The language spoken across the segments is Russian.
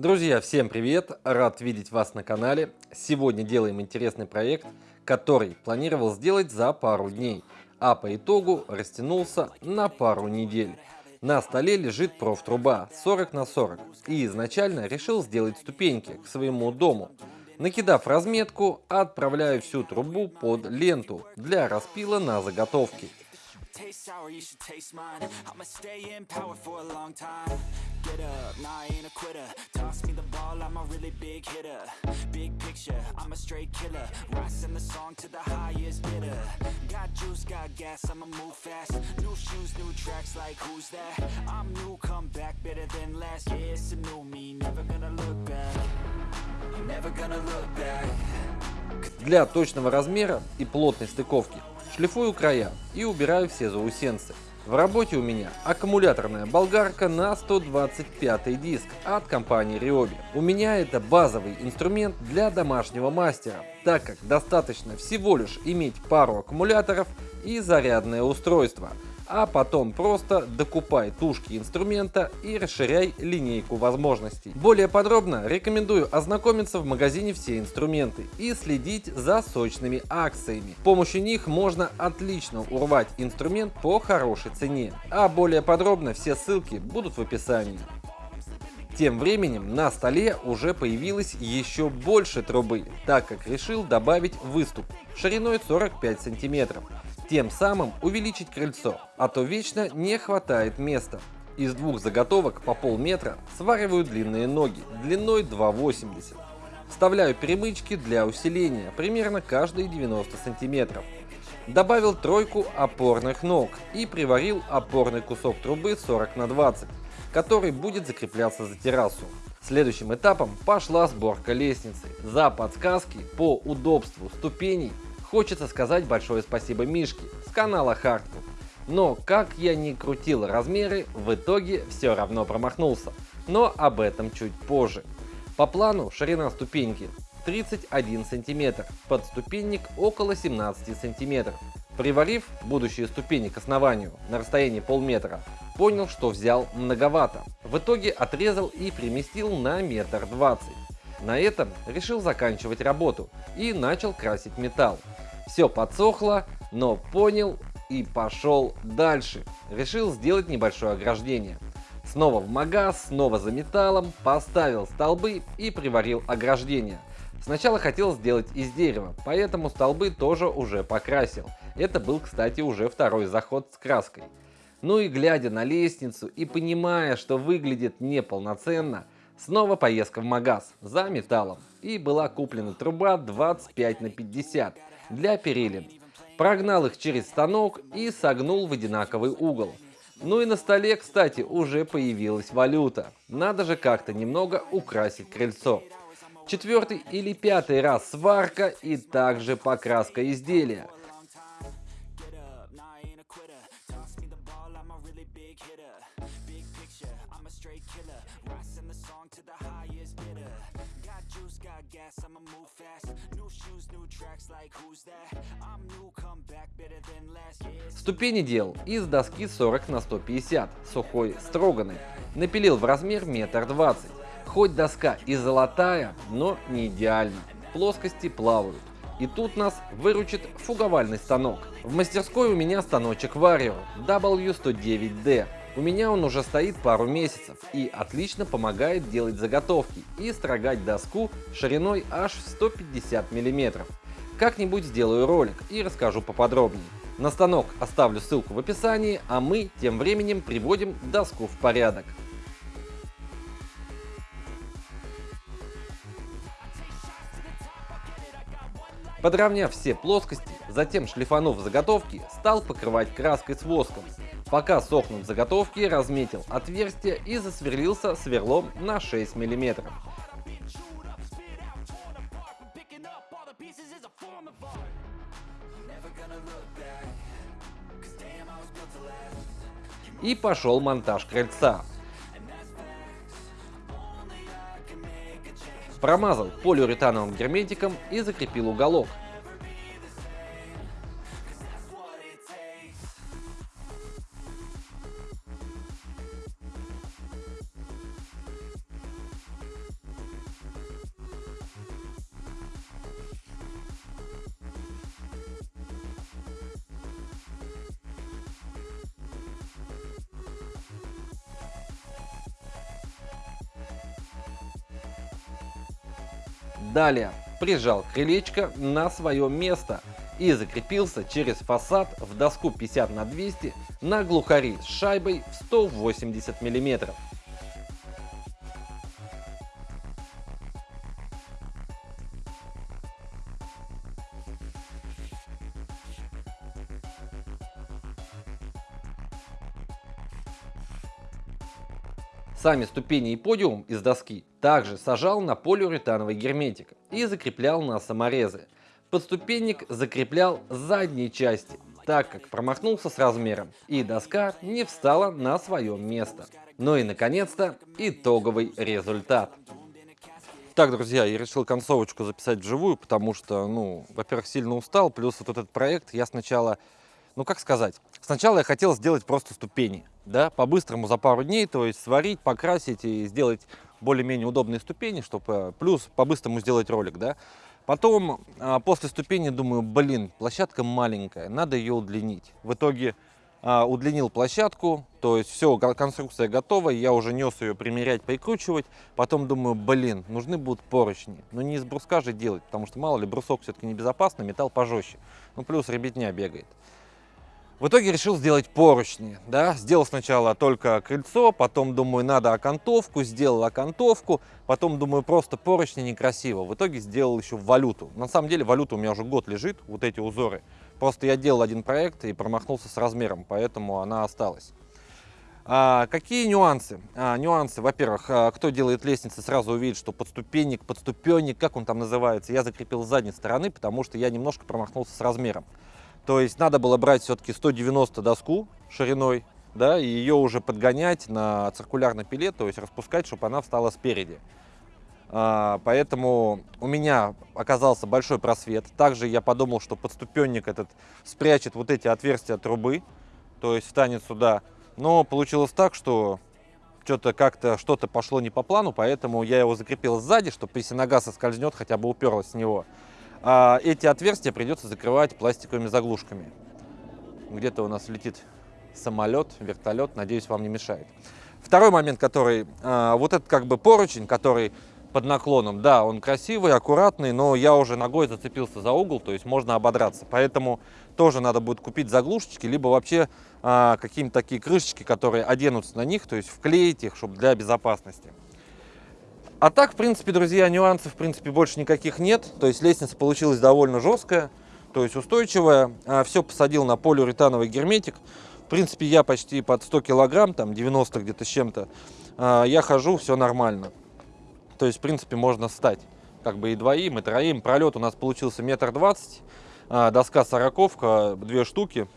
Друзья, всем привет! Рад видеть вас на канале. Сегодня делаем интересный проект, который планировал сделать за пару дней, а по итогу растянулся на пару недель. На столе лежит профтруба 40 на 40 и изначально решил сделать ступеньки к своему дому. Накидав разметку, отправляю всю трубу под ленту для распила на заготовки. taste sour, you should taste mine I'ma stay in power for a long time Get up, nah, I ain't a quitter Toss me the ball, I'm a really big hitter Big picture, I'm a straight killer Rising the song to the highest bidder Got juice, got gas, I'ma move fast New shoes, new tracks, like who's that? I'm new, come back, better than last Yeah, it's a new me, never gonna look back Never gonna look back Для точного размера и плотной стыковки шлифую края и убираю все заусенцы. В работе у меня аккумуляторная болгарка на 125 диск от компании Ryobi. У меня это базовый инструмент для домашнего мастера, так как достаточно всего лишь иметь пару аккумуляторов и зарядное устройство – а потом просто докупай тушки инструмента и расширяй линейку возможностей. Более подробно рекомендую ознакомиться в магазине «Все инструменты» и следить за сочными акциями. С помощью них можно отлично урвать инструмент по хорошей цене, а более подробно все ссылки будут в описании. Тем временем на столе уже появилось еще больше трубы, так как решил добавить выступ шириной 45 сантиметров тем самым увеличить крыльцо, а то вечно не хватает места. Из двух заготовок по полметра свариваю длинные ноги длиной 2,80. Вставляю перемычки для усиления примерно каждые 90 сантиметров. Добавил тройку опорных ног и приварил опорный кусок трубы 40 на 20, который будет закрепляться за террасу. Следующим этапом пошла сборка лестницы. За подсказки по удобству ступеней Хочется сказать большое спасибо Мишке с канала Hardwood. Но как я ни крутил размеры, в итоге все равно промахнулся. Но об этом чуть позже. По плану ширина ступеньки 31 см, подступенник около 17 см. Приварив будущие ступени к основанию на расстоянии полметра, понял, что взял многовато. В итоге отрезал и переместил на метр двадцать. На этом решил заканчивать работу и начал красить металл. Все подсохло, но понял и пошел дальше. Решил сделать небольшое ограждение. Снова в магаз, снова за металлом, поставил столбы и приварил ограждение. Сначала хотел сделать из дерева, поэтому столбы тоже уже покрасил. Это был, кстати, уже второй заход с краской. Ну и глядя на лестницу и понимая, что выглядит неполноценно, снова поездка в магаз за металлом. И была куплена труба 25 на 50 для перилин. Прогнал их через станок и согнул в одинаковый угол. Ну и на столе, кстати, уже появилась валюта. Надо же как-то немного украсить крыльцо. Четвертый или пятый раз сварка и также покраска изделия. Ступени делал из доски 40 на 150, сухой строганной. Напилил в размер метр двадцать. Хоть доска и золотая, но не идеально. Плоскости плавают. И тут нас выручит фуговальный станок. В мастерской у меня станочек Vario W109D. У меня он уже стоит пару месяцев и отлично помогает делать заготовки и строгать доску шириной аж в 150 мм. Как-нибудь сделаю ролик и расскажу поподробнее. На станок оставлю ссылку в описании, а мы тем временем приводим доску в порядок. Подровняв все плоскости, затем шлифанув заготовки, стал покрывать краской с воском. Пока сохнут заготовки, разметил отверстие и засверлился сверлом на 6 мм. И пошел монтаж крыльца. Промазал полиуретановым герметиком и закрепил уголок. Далее прижал крылечко на свое место и закрепился через фасад в доску 50 на 200 на глухари с шайбой в 180 миллиметров. Сами ступени и подиум из доски также сажал на полиуретановый герметик и закреплял на саморезы. Подступенник закреплял задней части, так как промахнулся с размером, и доска не встала на свое место. Ну и наконец-то итоговый результат. Так, друзья, я решил концовочку записать вживую, потому что, ну, во-первых, сильно устал, плюс вот этот проект я сначала ну как сказать, сначала я хотел сделать просто ступени, да, по-быстрому за пару дней, то есть сварить, покрасить и сделать более-менее удобные ступени, чтобы э, плюс по-быстрому сделать ролик, да. Потом, а, после ступени, думаю, блин, площадка маленькая, надо ее удлинить. В итоге а, удлинил площадку, то есть все, конструкция готова, я уже нес ее примерять, прикручивать. Потом думаю, блин, нужны будут поручни. Но не из бруска же делать, потому что мало ли брусок все-таки небезопасно, металл пожестче. Ну плюс ребятня бегает. В итоге решил сделать поручни, да, сделал сначала только крыльцо, потом думаю, надо окантовку, сделал окантовку, потом думаю, просто поручни некрасиво, в итоге сделал еще валюту. На самом деле валюта у меня уже год лежит, вот эти узоры, просто я делал один проект и промахнулся с размером, поэтому она осталась. А, какие нюансы? А, нюансы, во-первых, а, кто делает лестницы, сразу увидит, что подступенник, подступенник, как он там называется, я закрепил с задней стороны, потому что я немножко промахнулся с размером. То есть надо было брать все-таки 190 доску шириной, да, и ее уже подгонять на циркулярный пилет, то есть распускать, чтобы она встала спереди. А, поэтому у меня оказался большой просвет. Также я подумал, что подступенник этот спрячет вот эти отверстия трубы, то есть встанет сюда. Но получилось так, что что-то как-то что-то пошло не по плану, поэтому я его закрепил сзади, чтобы если нога соскользнет, хотя бы уперлась с него эти отверстия придется закрывать пластиковыми заглушками. Где-то у нас летит самолет, вертолет, надеюсь, вам не мешает. Второй момент, который, а, вот этот как бы поручень, который под наклоном, да, он красивый, аккуратный, но я уже ногой зацепился за угол, то есть можно ободраться. Поэтому тоже надо будет купить заглушечки, либо вообще а, какие-то такие крышечки, которые оденутся на них, то есть вклеить их, чтобы для безопасности. А так, в принципе, друзья, нюансов, в принципе, больше никаких нет. То есть лестница получилась довольно жесткая, то есть устойчивая. А, Все посадил на полиуретановый герметик. В принципе, я почти под 100 килограмм, там 90 где-то с чем-то. А, я хожу, все нормально. То есть, в принципе, можно встать. Как бы и двоим, и троим. Пролет у нас получился метр двадцать. А, доска сороковка, две штуки.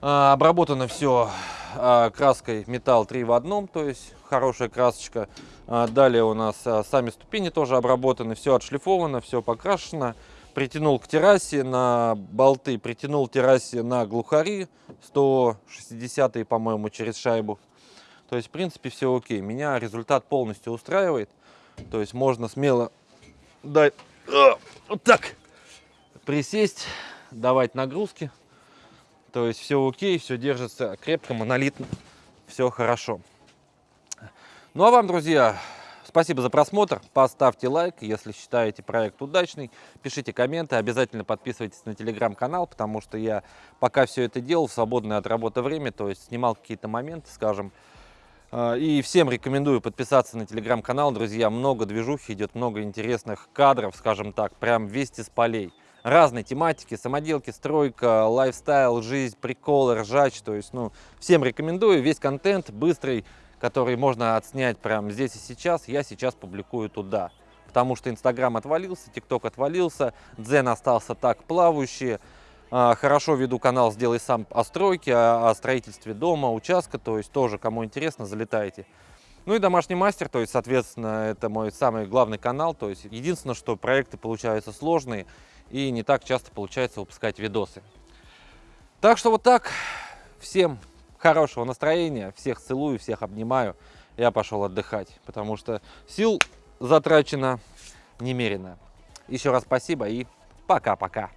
Обработано все краской металл 3 в одном, то есть хорошая красочка. А, далее у нас а, сами ступени тоже обработаны, все отшлифовано, все покрашено. Притянул к террасе на болты, притянул террасе на глухари 160 по-моему, через шайбу. То есть, в принципе, все окей. Меня результат полностью устраивает. То есть, можно смело дать а, вот так присесть, давать нагрузки. То есть, все окей, все держится крепко, монолитно, все хорошо. Ну а вам, друзья, спасибо за просмотр. Поставьте лайк, если считаете проект удачный. Пишите комменты, обязательно подписывайтесь на телеграм-канал, потому что я пока все это делал в свободное от работы время, то есть снимал какие-то моменты, скажем. А, и всем рекомендую подписаться на телеграм-канал, друзья. Много движухи идет, много интересных кадров, скажем так, прям вести с полей разной тематики, самоделки, стройка, лайфстайл, жизнь, приколы, ржач. То есть, ну, всем рекомендую. Весь контент быстрый, который можно отснять прямо здесь и сейчас, я сейчас публикую туда. Потому что Инстаграм отвалился, ТикТок отвалился, Дзен остался так плавающий. А, хорошо веду канал «Сделай сам» о стройке, о строительстве дома, участка, то есть тоже, кому интересно, залетайте. Ну и домашний мастер, то есть, соответственно, это мой самый главный канал. То есть, единственное, что проекты получаются сложные и не так часто получается выпускать видосы. Так что вот так. Всем хорошего настроения, всех целую, всех обнимаю. Я пошел отдыхать, потому что сил затрачено немерено. Еще раз спасибо и пока-пока.